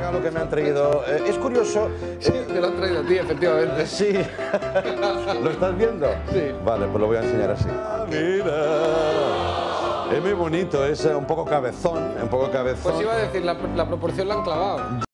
regalo que me han traído. Eh, es curioso. Eh, sí, me lo han traído a ti, efectivamente. Sí. ¿Lo estás viendo? Sí. Vale, pues lo voy a enseñar así. Ah, mira. Es muy bonito, es eh, un poco cabezón, un poco cabezón. Pues iba a decir, la, la proporción la han clavado.